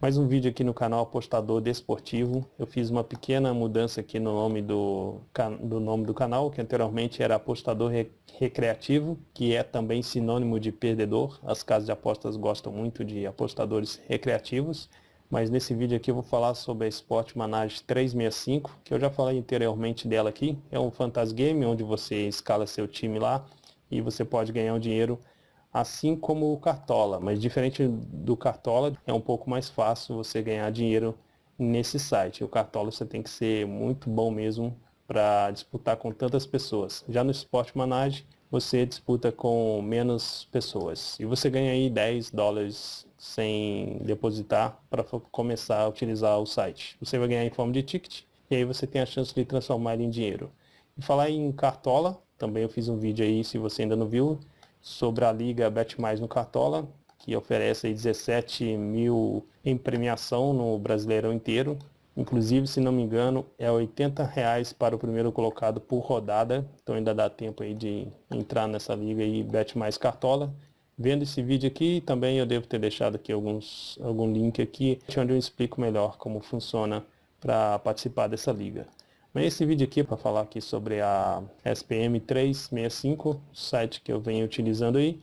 Mais um vídeo aqui no canal Apostador Desportivo. Eu fiz uma pequena mudança aqui no nome do, do nome do canal, que anteriormente era Apostador Recreativo, que é também sinônimo de perdedor. As casas de apostas gostam muito de apostadores recreativos. Mas nesse vídeo aqui eu vou falar sobre a Sport Manage 365, que eu já falei anteriormente dela aqui. É um fantasy game onde você escala seu time lá e você pode ganhar um dinheiro assim como o Cartola, mas diferente do Cartola, é um pouco mais fácil você ganhar dinheiro nesse site. O Cartola você tem que ser muito bom mesmo para disputar com tantas pessoas. Já no Sport Manage, você disputa com menos pessoas. E você ganha aí 10 dólares sem depositar para começar a utilizar o site. Você vai ganhar em forma de ticket e aí você tem a chance de transformar ele em dinheiro. E falar em Cartola, também eu fiz um vídeo aí, se você ainda não viu, sobre a liga Bet Mais no Cartola, que oferece 17 mil em premiação no Brasileirão inteiro. Inclusive, se não me engano, é 80 reais para o primeiro colocado por rodada. Então ainda dá tempo aí de entrar nessa liga aí, Bet Mais Cartola. Vendo esse vídeo aqui, também eu devo ter deixado aqui alguns, algum link aqui, onde eu explico melhor como funciona para participar dessa liga. Mas esse vídeo aqui é para falar aqui sobre a SPM 365, site que eu venho utilizando aí.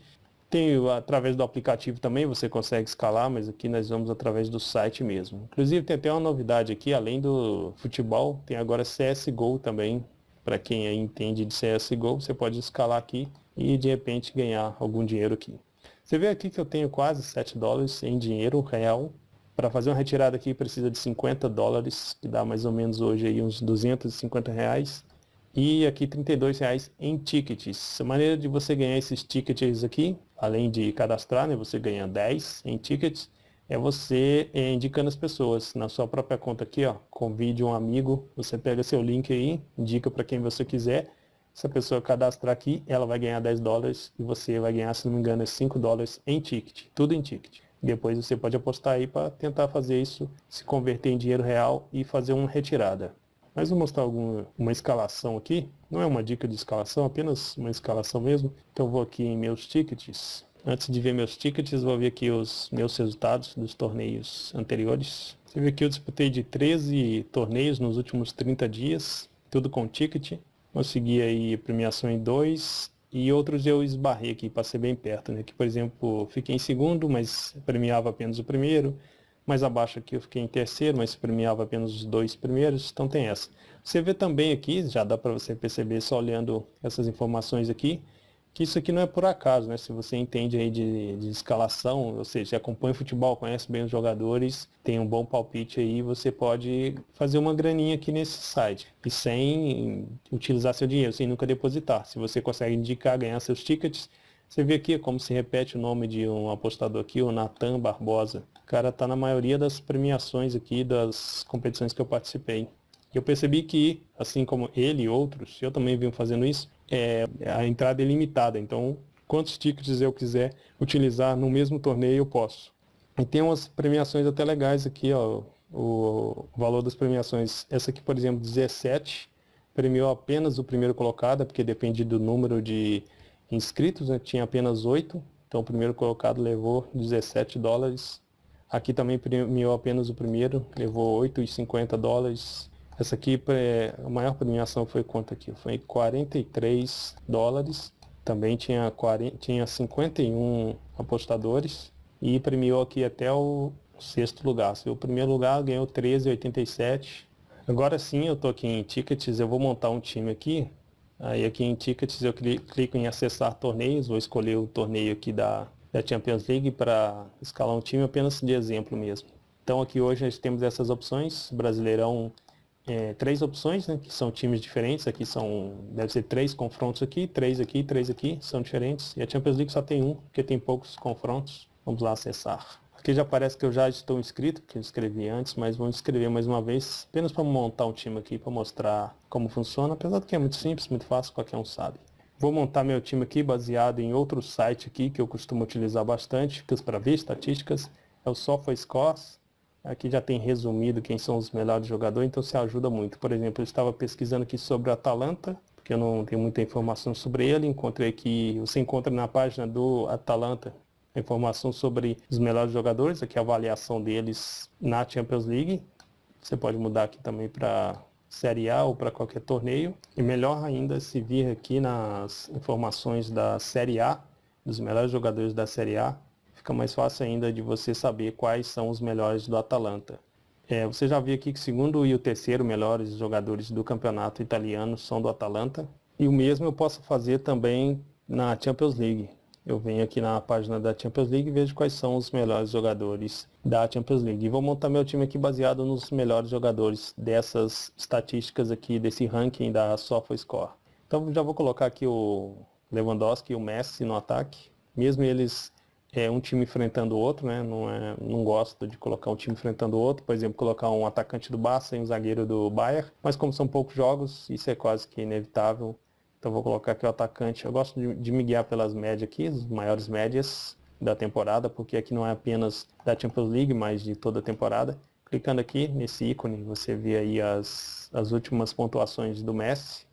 Tem através do aplicativo também, você consegue escalar, mas aqui nós vamos através do site mesmo. Inclusive tem até uma novidade aqui, além do futebol, tem agora CSGO também. Para quem entende de CSGO, você pode escalar aqui e de repente ganhar algum dinheiro aqui. Você vê aqui que eu tenho quase 7 dólares em dinheiro real para fazer uma retirada aqui precisa de 50 dólares, que dá mais ou menos hoje aí uns 250 reais. E aqui 32 reais em tickets. A maneira de você ganhar esses tickets aqui, além de cadastrar, né, você ganha 10 em tickets, é você é, indicando as pessoas na sua própria conta aqui, ó, convide um amigo, você pega seu link aí, indica para quem você quiser, se a pessoa cadastrar aqui, ela vai ganhar 10 dólares e você vai ganhar, se não me engano, 5 dólares em ticket, tudo em ticket. Depois você pode apostar aí para tentar fazer isso, se converter em dinheiro real e fazer uma retirada. Mas vou mostrar alguma, uma escalação aqui. Não é uma dica de escalação, apenas uma escalação mesmo. Então vou aqui em meus tickets. Antes de ver meus tickets, vou ver aqui os meus resultados dos torneios anteriores. Você vê que eu disputei de 13 torneios nos últimos 30 dias, tudo com ticket. Consegui aí premiação em 2 e outros eu esbarrei aqui, passei bem perto, né? Que, por exemplo, fiquei em segundo, mas premiava apenas o primeiro. Mais abaixo aqui eu fiquei em terceiro, mas premiava apenas os dois primeiros, então tem essa. Você vê também aqui, já dá para você perceber só olhando essas informações aqui, que isso aqui não é por acaso, né? Se você entende aí de, de escalação, ou seja, acompanha o futebol, conhece bem os jogadores, tem um bom palpite aí, você pode fazer uma graninha aqui nesse site. E sem utilizar seu dinheiro, sem nunca depositar. Se você consegue indicar, ganhar seus tickets, você vê aqui como se repete o nome de um apostador aqui, o Natan Barbosa. O cara está na maioria das premiações aqui das competições que eu participei. Eu percebi que, assim como ele e outros, eu também venho fazendo isso, é, a entrada é limitada. Então, quantos tickets eu quiser utilizar no mesmo torneio, eu posso. E tem umas premiações até legais aqui, ó, o valor das premiações. Essa aqui, por exemplo, 17, premiou apenas o primeiro colocado, porque depende do número de inscritos, né? tinha apenas 8, então o primeiro colocado levou 17 dólares. Aqui também premiou apenas o primeiro, levou 8,50 dólares. Essa aqui, a maior premiação foi quanto aqui? Foi 43 dólares. Também tinha, 40, tinha 51 apostadores e premiou aqui até o sexto lugar. O primeiro lugar ganhou 13,87. Agora sim, eu estou aqui em Tickets, eu vou montar um time aqui. Aí aqui em Tickets eu clico em acessar torneios, vou escolher o torneio aqui da, da Champions League para escalar um time apenas de exemplo mesmo. Então aqui hoje nós temos essas opções, Brasileirão é, três opções, né, que são times diferentes. Aqui são, deve ser três confrontos aqui, três aqui, três aqui, são diferentes. E a Champions League só tem um, porque tem poucos confrontos. Vamos lá acessar. Aqui já parece que eu já estou inscrito, que eu escrevi antes, mas vou inscrever mais uma vez, apenas para montar um time aqui, para mostrar como funciona, apesar de que é muito simples, muito fácil, qualquer um sabe. Vou montar meu time aqui baseado em outro site aqui, que eu costumo utilizar bastante, para ver estatísticas, é o SofaScores. Aqui já tem resumido quem são os melhores jogadores, então se ajuda muito. Por exemplo, eu estava pesquisando aqui sobre o Atalanta, porque eu não tenho muita informação sobre ele. Encontrei que você encontra na página do Atalanta, informação sobre os melhores jogadores, aqui a avaliação deles na Champions League. Você pode mudar aqui também para Série A ou para qualquer torneio. E melhor ainda se vir aqui nas informações da Série A, dos melhores jogadores da Série A, fica mais fácil ainda de você saber quais são os melhores do Atalanta. É, você já viu aqui que segundo e o terceiro melhores jogadores do campeonato italiano são do Atalanta. E o mesmo eu posso fazer também na Champions League. Eu venho aqui na página da Champions League e vejo quais são os melhores jogadores da Champions League. E vou montar meu time aqui baseado nos melhores jogadores dessas estatísticas aqui, desse ranking da SofaScore. Então já vou colocar aqui o Lewandowski e o Messi no ataque. Mesmo eles é um time enfrentando o outro, né? Não, é, não gosto de colocar um time enfrentando o outro, por exemplo, colocar um atacante do Barça e um zagueiro do Bayern, mas como são poucos jogos, isso é quase que inevitável. Então vou colocar aqui o atacante. Eu gosto de, de me guiar pelas médias aqui, as maiores médias da temporada, porque aqui não é apenas da Champions League, mas de toda a temporada. Clicando aqui nesse ícone, você vê aí as, as últimas pontuações do Messi,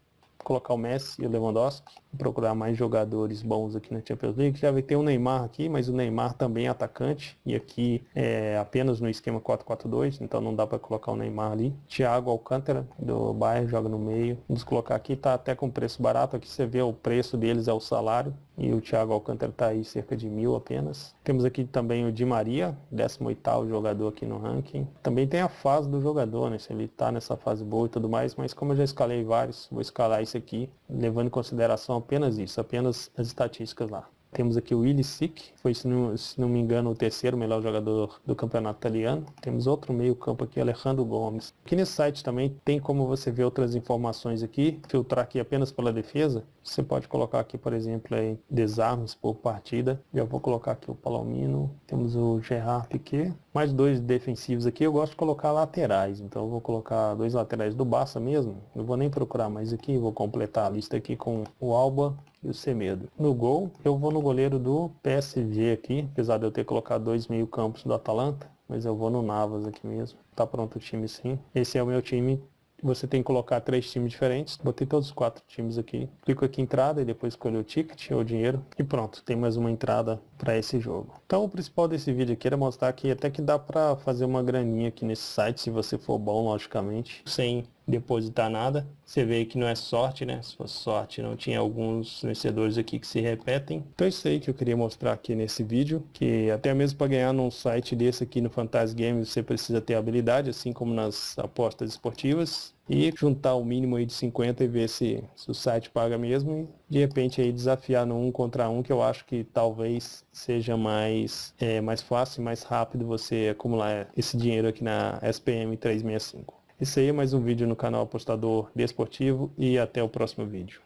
colocar o Messi e o Lewandowski, procurar mais jogadores bons aqui na Champions League. Já vai ter o Neymar aqui, mas o Neymar também é atacante e aqui é apenas no esquema 4-4-2, então não dá para colocar o Neymar ali. Thiago Alcântara do Bayern joga no meio. Vamos colocar aqui, tá até com preço barato, aqui você vê o preço deles é o salário e o Thiago Alcântara está aí cerca de mil apenas. Temos aqui também o Di Maria, 18º jogador aqui no ranking. Também tem a fase do jogador, né? Se ele está nessa fase boa e tudo mais, mas como eu já escalei vários, vou escalar esse aqui, levando em consideração apenas isso, apenas as estatísticas lá. Temos aqui o Willi Sick, foi, se não, se não me engano, o terceiro melhor jogador do campeonato italiano. Temos outro meio campo aqui, Alejandro Gomes. Aqui nesse site também tem como você ver outras informações aqui, filtrar aqui apenas pela defesa. Você pode colocar aqui, por exemplo, aí, desarmes por partida. Já vou colocar aqui o Palomino. Temos o Gerard Piquet. Mais dois defensivos aqui. Eu gosto de colocar laterais. Então vou colocar dois laterais do Barça mesmo. Não vou nem procurar mais aqui. Vou completar a lista aqui com o Alba e o Semedo. No gol, eu vou no goleiro do PSG aqui. Apesar de eu ter colocado dois meio campos do Atalanta. Mas eu vou no Navas aqui mesmo. Tá pronto o time sim. Esse é o meu time você tem que colocar três times diferentes. Botei todos os quatro times aqui. Clico aqui em entrada e depois escolho o ticket ou dinheiro. E pronto, tem mais uma entrada para esse jogo. Então o principal desse vídeo aqui era mostrar que até que dá para fazer uma graninha aqui nesse site, se você for bom, logicamente, sem depositar nada. Você vê que não é sorte, né? Se fosse sorte, não tinha alguns vencedores aqui que se repetem. Então é isso aí que eu queria mostrar aqui nesse vídeo, que até mesmo para ganhar num site desse aqui no Fantasy Games, você precisa ter habilidade, assim como nas apostas esportivas, e juntar o mínimo aí de 50 e ver se, se o site paga mesmo e de repente aí desafiar no um contra um, que eu acho que talvez seja mais, é, mais fácil mais rápido você acumular esse dinheiro aqui na SPM 365. Esse aí é mais um vídeo no canal Apostador Desportivo e até o próximo vídeo.